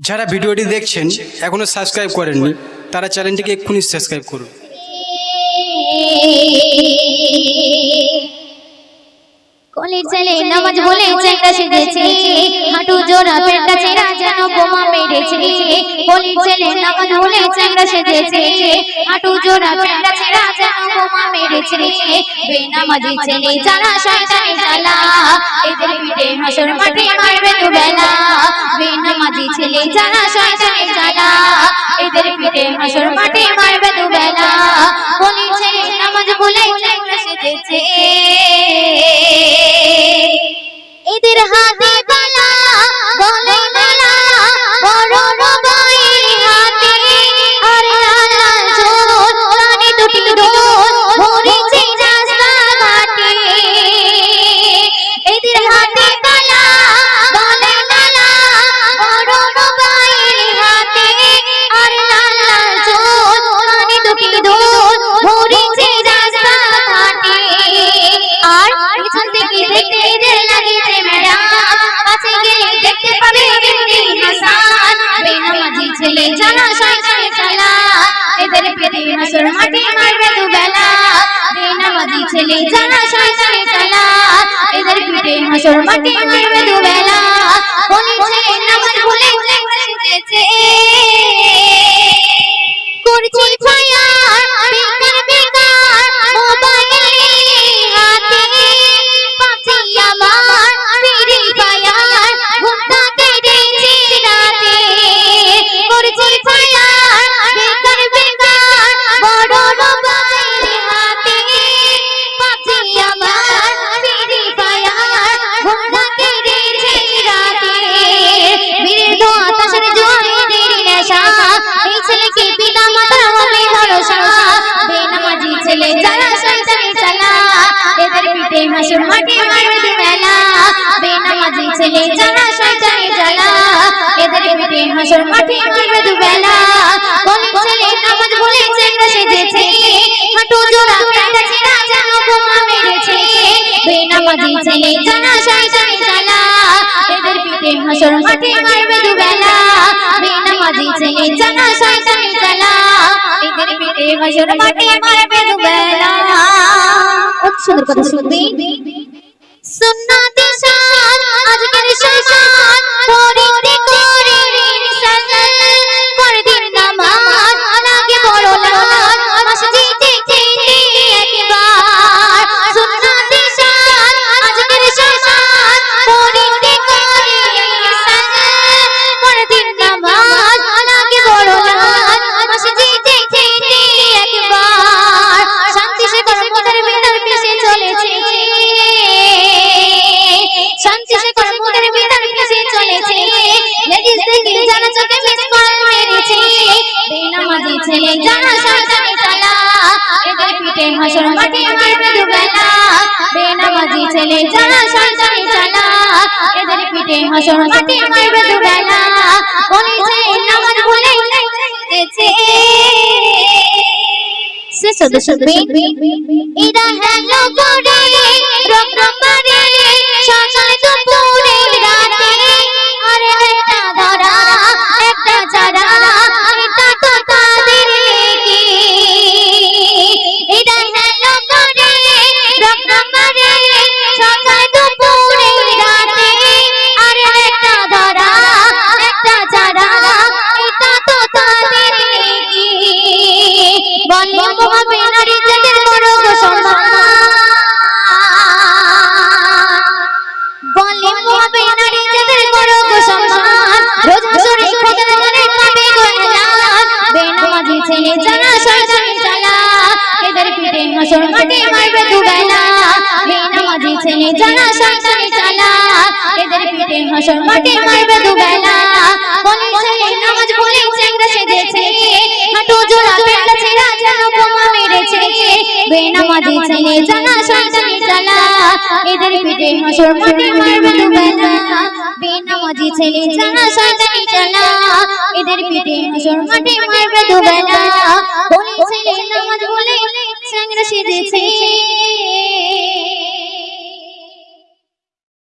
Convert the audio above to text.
যারা ভিডিওটি দেখছেন এখনও সাবস্ক্রাইব করেননি তারা চ্যানেলটিকে এক্ষুনি সাবস্ক্রাইব করুন। কলের ছেলে নামাজ বলে চেংড়া সেজেছে হাঁটু জোড়া পেটটা চেরা যেন বোমা মেরেছে। কলের ছেলে নামাজ বলে চেংড়া সেজেছে হাঁটু জোড়া পেটটা চেরা যেন বোমা মেরেছে। বেনামাজি ছেলে যারা শয়তানি চালা এদের পিঠে হাসর মাঠে মারবে দু বেলা বেনামাজি ছেলে যারা শয়তানি চালা এদের পিঠে হাসর মাঠে মারবে দু বেলা কলের ছেলে নামাজ বলে চেংড়া সেজেছে ডোল রাস্তা ঘাটে। আর পিছন থেকে দেখতে এদের লাগেছে ম্যাডাম কাছে গেলে দেখতে পাবে এমনি হাসান। বেনামাজি ছেলে জানা শয়তান চালা এদের পেটে হাসর মাঠে মারবে দু বেলা বেনামাজি ছেলে জানা শয়তান চালা এদের পেটে হাসর মাঠে মারবে দু বেলা নামাজ ভুলে সেজেছে করছি এই পিতা মাতার হবে ভরসা। বেনামাজি ছেলে, যারা শয়তানি চালা, এদের পিঠে হাসুর মাঠে মারবে দুবেলা বেনামাজি ছেলে, যারা শয়তানি চালা, এদের পিঠে হাসুর মাঠে মারবে দুবেলা। কোন ছেলে, নামাজ ভুলে চেংড়া সেজেছে। হাঁটু জোড়া প্যান্টা ছেঁড়া যেন বোমা মেরেছে। বেনামাজি ছেলে, যারা শয়তানি চালা, এদের পিঠে হাসুর মাঠে মারবে দুবেলা। বেনামাজি ছেলে যারা শয়তানি চালা এদের পিঠে হাসুর মাঠে মারবে দুবেলা কত সুন্দর কথা শুনবি? সুন্নাতে শান দেখে মিস কল মেরেছে। বেনামাজি ছেলে যারা শয়তানি চালা এদের পিঠে হাসর মাঠে মারবে দুবেলা বেনামাজি ছেলে যারা শয়তানি চালা এদের পিঠে হাসর মাঠে মারবে দুবেলা কোন ছেলে নামাজ ভুলে সে সদস্য এরা হ্যালো করে রং রং করে সকাল দুপুরে বেনামাজি ছেলে জানা শয়তানি চালা, এদের পিঠে হাসর মাঠে মারবে দুবেলা। বলে নামাজ ভুলে চেংড়া সেজেছে। হাঁটু জোড়া পেটটা ছেঁড়া যেন বোমা মেরেছে। বেনামাজি ছেলে জানা শয়তানি চালা, এদের পিঠে হাসর মাঠে মারবে দুবেলা। বেনামাজি ছেলে জানা শয়তানি চালা, এদের পিঠে হাসর মাঠে মারবে দুবেলা। বলে নামাজ বলে চেংড়া সেজেছে।